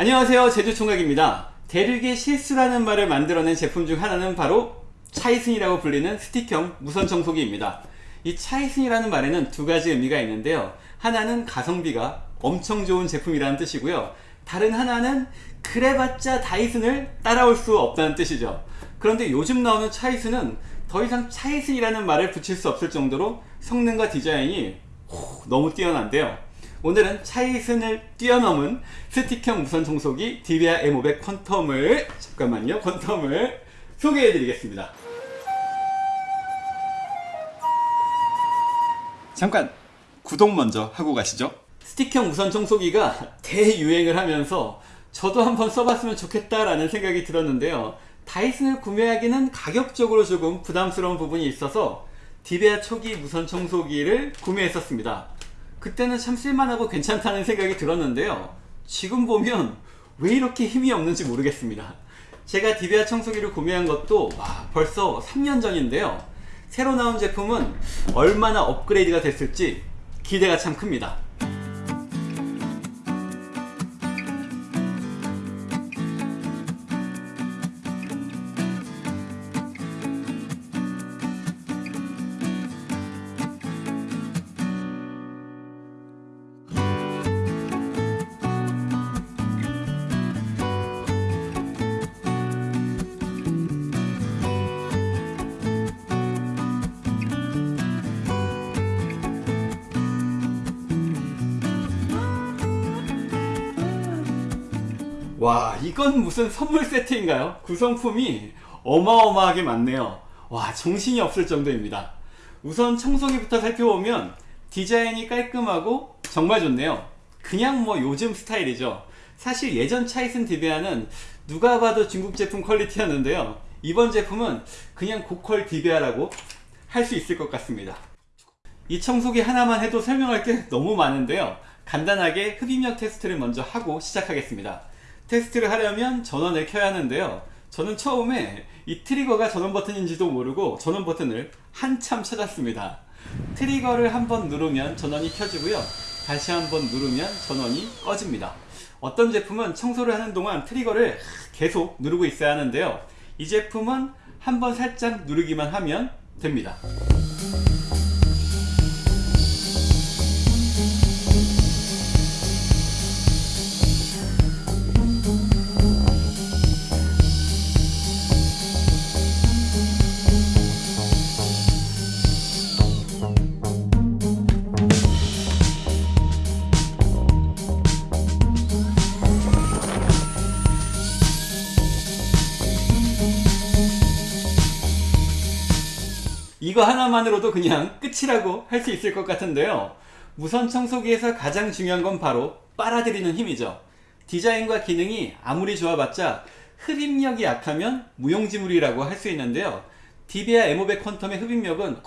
안녕하세요. 제주총각입니다. 대륙의 실수라는 말을 만들어낸 제품 중 하나는 바로 차이슨이라고 불리는 스틱형 무선 청소기입니다. 이 차이슨이라는 말에는 두 가지 의미가 있는데요. 하나는 가성비가 엄청 좋은 제품이라는 뜻이고요. 다른 하나는 그래봤자 다이슨을 따라올 수 없다는 뜻이죠. 그런데 요즘 나오는 차이슨은 더 이상 차이슨이라는 말을 붙일 수 없을 정도로 성능과 디자인이 너무 뛰어난데요 오늘은 차이슨을 뛰어넘은 스틱형 무선 청소기 디비아 M500 퀀텀을 잠깐만요 퀀텀을 소개해 드리겠습니다. 잠깐 구독 먼저 하고 가시죠. 스틱형 무선 청소기가 대유행을 하면서 저도 한번 써봤으면 좋겠다라는 생각이 들었는데요. 다이슨을 구매하기는 가격적으로 조금 부담스러운 부분이 있어서 디베아 초기 무선 청소기를 구매했었습니다 그때는 참 쓸만하고 괜찮다는 생각이 들었는데요. 지금 보면 왜 이렇게 힘이 없는지 모르겠습니다. 제가 디비아 청소기를 구매한 것도 와, 벌써 3년 전인데요. 새로 나온 제품은 얼마나 업그레이드가 됐을지 기대가 참 큽니다 와 이건 무슨 선물 세트인가요? 구성품이 어마어마하게 많네요. 와 정신이 없을 정도입니다. 우선 청소기부터 살펴보면 디자인이 깔끔하고 정말 좋네요. 그냥 뭐 요즘 스타일이죠. 사실 예전 차이슨 디베아는 누가 봐도 중국 제품 퀄리티였는데요. 이번 제품은 그냥 고퀄 디베아라고 할 수 있을 것 같습니다. 이 청소기 하나만 해도 설명할 게 너무 많은데요. 간단하게 흡입력 테스트를 먼저 하고 시작하겠습니다 테스트를 하려면 전원을 켜야 하는데요. 저는 처음에 이 트리거가 전원 버튼인지도 모르고 전원 버튼을 한참 찾았습니다. 트리거를 한번 누르면 전원이 켜지고요. 다시 한번 누르면 전원이 꺼집니다. 어떤 제품은 청소를 하는 동안 트리거를 계속 누르고 있어야 하는데요. 이 제품은 한번 살짝 누르기만 하면 됩니다 이거 하나만으로도 그냥 끝이라고 할 수 있을 것 같은데요. 무선 청소기에서 가장 중요한 건 바로 빨아들이는 힘이죠. 디자인과 기능이 아무리 좋아봤자 흡입력이 약하면 무용지물이라고 할 수 있는데요. 디비아 M500 퀀텀의 흡입력은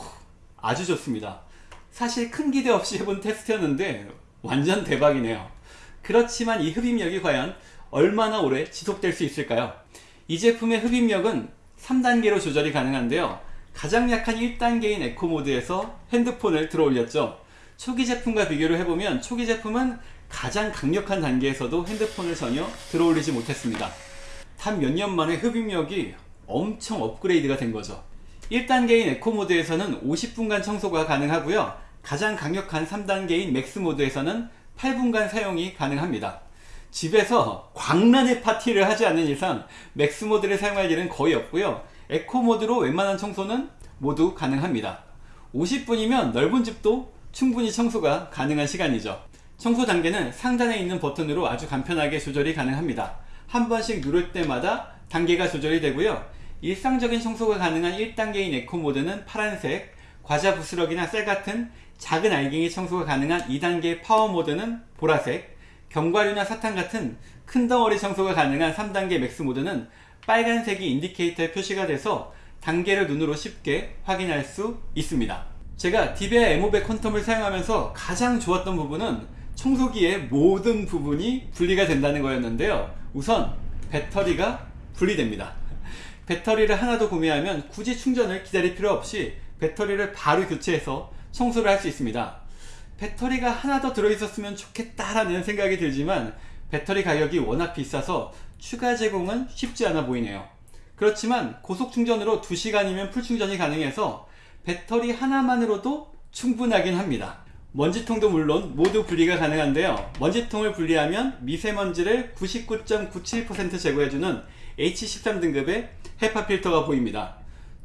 아주 좋습니다. 사실 큰 기대 없이 해본 테스트였는데 완전 대박이네요. 그렇지만 이 흡입력이 과연 얼마나 오래 지속될 수 있을까요? 이 제품의 흡입력은 3단계로 조절이 가능한데요 가장 약한 1단계인 eco mode에서 핸드폰을 들어 올렸죠. 초기 제품과 비교를 해보면 초기 제품은 가장 강력한 단계에서도 핸드폰을 전혀 들어 올리지 못했습니다. 단 몇 년 만에 흡입력이 엄청 업그레이드가 된 거죠. 1단계인 eco mode에서는 50분간 청소가 가능하고요. 가장 강력한 3단계인 max mode에서는 8분간 사용이 가능합니다. 집에서 광란의 파티를 하지 않는 이상 max mode를 사용할 일은 거의 없고요 eco mode로 웬만한 청소는 모두 가능합니다. 50분이면 넓은 집도 충분히 청소가 가능한 시간이죠. 청소 단계는 상단에 있는 버튼으로 아주 간편하게 조절이 가능합니다. 한 번씩 누를 때마다 단계가 조절이 되고요. 일상적인 청소가 가능한 1단계인 eco mode는 파란색 과자 부스러기나 쌀 같은 작은 알갱이 청소가 가능한 2단계 power mode는 보라색 견과류나 사탕 같은 큰 덩어리 청소가 가능한 3단계 max mode는 빨간색이 indicator에 표시가 돼서 단계를 눈으로 쉽게 확인할 수 있습니다. 제가 디베아 M500 퀀텀을 사용하면서 가장 좋았던 부분은 청소기의 모든 부분이 분리가 된다는 거였는데요. 우선 배터리가 분리됩니다. 배터리를 하나 더 구매하면 굳이 충전을 기다릴 필요 없이 배터리를 바로 교체해서 청소를 할 수 있습니다. 배터리가 하나 더 들어있었으면 좋겠다라는 생각이 들지만 배터리 가격이 워낙 비싸서 추가 제공은 쉽지 않아 보이네요. 그렇지만 고속 충전으로 2시간이면 풀 충전이 가능해서 배터리 하나만으로도 충분하긴 합니다. 먼지통도 물론 모두 분리가 가능한데요. 먼지통을 분리하면 미세먼지를 99.97% 제거해주는 H13 등급의 헤파 필터가 보입니다.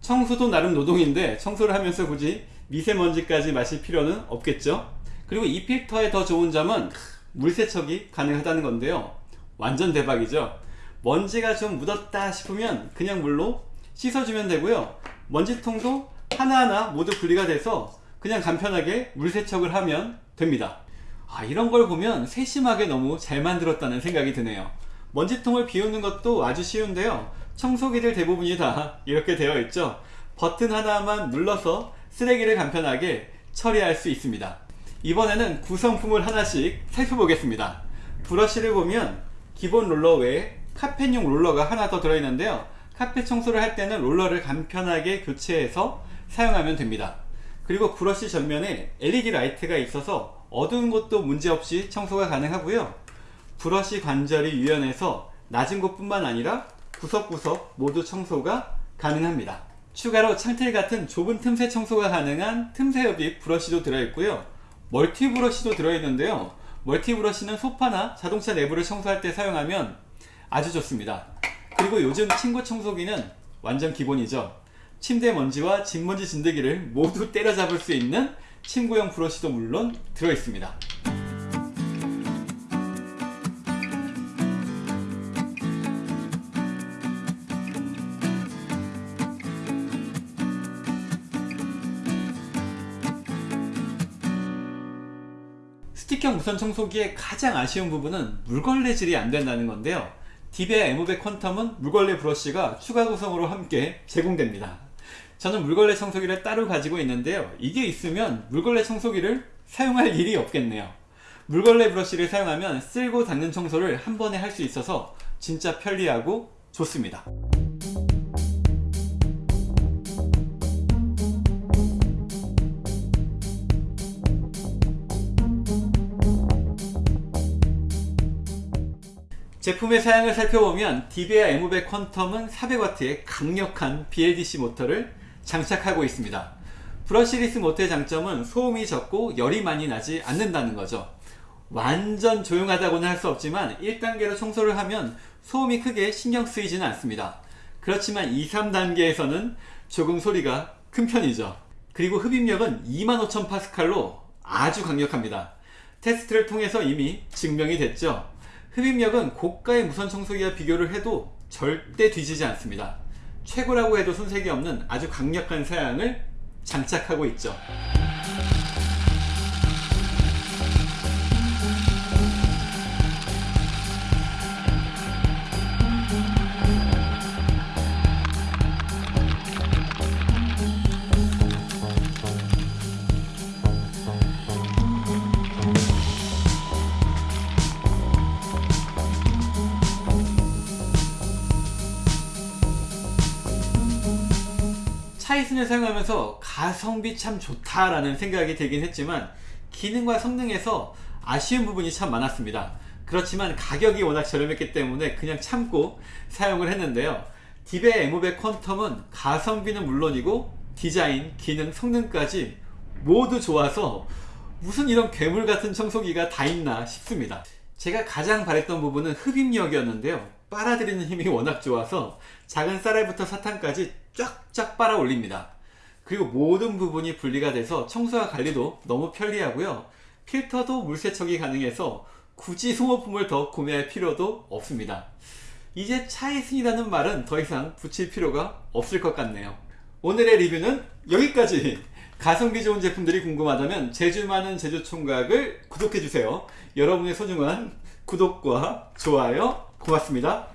청소도 나름 노동인데 청소를 하면서 굳이 미세먼지까지 마실 필요는 없겠죠. 그리고 이 필터의 더 좋은 점은 물세척이 가능하다는 건데요. 완전 대박이죠. 먼지가 좀 묻었다 싶으면 그냥 물로 씻어주면 되고요. 먼지통도 하나하나 모두 분리가 돼서 그냥 간편하게 물세척을 하면 됩니다. 아, 이런 걸 보면 세심하게 너무 잘 만들었다는 생각이 드네요. 먼지통을 비우는 것도 아주 쉬운데요. 청소기들 대부분이 다 이렇게 되어 있죠. 버튼 하나만 눌러서 쓰레기를 간편하게 처리할 수 있습니다. 이번에는 구성품을 하나씩 살펴보겠습니다. 브러쉬를 보면 기본 롤러 외에 카펫용 롤러가 하나 더 들어있는데요. 카펫 청소를 할 때는 롤러를 간편하게 교체해서 사용하면 됩니다. 그리고 브러쉬 전면에 LED light가 있어서 어두운 곳도 문제없이 청소가 가능하고요. 브러쉬 관절이 유연해서 낮은 곳뿐만 아니라 구석구석 모두 청소가 가능합니다. 추가로 창틀 같은 좁은 틈새 청소가 가능한 틈새 흡입 브러쉬도 들어있고요. 멀티 브러쉬도 들어있는데요. 멀티 브러쉬는 소파나 자동차 내부를 청소할 때 사용하면 아주 좋습니다. 그리고 요즘 친구 청소기는 완전 기본이죠. 침대 먼지와 집먼지 진드기를 모두 때려잡을 수 있는 친구용 브러쉬도 물론 들어있습니다. 스틱형 무선 청소기의 가장 아쉬운 부분은 물걸레질이 안 된다는 건데요. 디베아 에모백 퀀텀은 물걸레 브러쉬가 추가 구성으로 함께 제공됩니다. 저는 물걸레 청소기를 따로 가지고 있는데요. 이게 있으면 물걸레 청소기를 사용할 일이 없겠네요. 물걸레 브러쉬를 사용하면 쓸고 닦는 청소를 한 번에 할 수 있어서 진짜 편리하고 좋습니다. 제품의 사양을 살펴보면 디베아 에모백 퀀텀은 400W의 강력한 BLDC 모터를 장착하고 있습니다. 브러시리스 모터의 장점은 소음이 적고 열이 많이 나지 않는다는 거죠. 완전 조용하다고는 할 수 없지만 1단계로 청소를 하면 소음이 크게 신경 쓰이지는 않습니다. 그렇지만 2, 3단계에서는 조금 소리가 큰 편이죠. 그리고 흡입력은 25,000파스칼로 아주 강력합니다. 테스트를 통해서 이미 증명이 됐죠. 흡입력은 고가의 무선 청소기와 비교를 해도 절대 뒤지지 않습니다. 최고라고 해도 손색이 없는 아주 강력한 사양을 장착하고 있죠. 차이슨을 사용하면서 가성비 참 좋다라는 생각이 들긴 했지만 기능과 성능에서 아쉬운 부분이 참 많았습니다. 그렇지만 가격이 워낙 저렴했기 때문에 그냥 참고 사용을 했는데요. 디베 에모백 퀀텀은 가성비는 물론이고 디자인, 기능, 성능까지 모두 좋아서 무슨 이런 괴물 같은 청소기가 다 있나 싶습니다. 제가 가장 바랬던 부분은 흡입력이었는데요. 빨아들이는 힘이 워낙 좋아서 작은 쌀알부터 사탕까지 쫙쫙 빨아 올립니다. 그리고 모든 부분이 분리가 돼서 청소와 관리도 너무 편리하고요. 필터도 물세척이 가능해서 굳이 소모품을 더 구매할 필요도 없습니다. 이제 차이슨이라는 말은 더 이상 붙일 필요가 없을 것 같네요. 오늘의 리뷰는 여기까지! 가성비 좋은 제품들이 궁금하다면 제주 많은 제주 총각을 구독해주세요. 여러분의 소중한 구독과 좋아요 고맙습니다.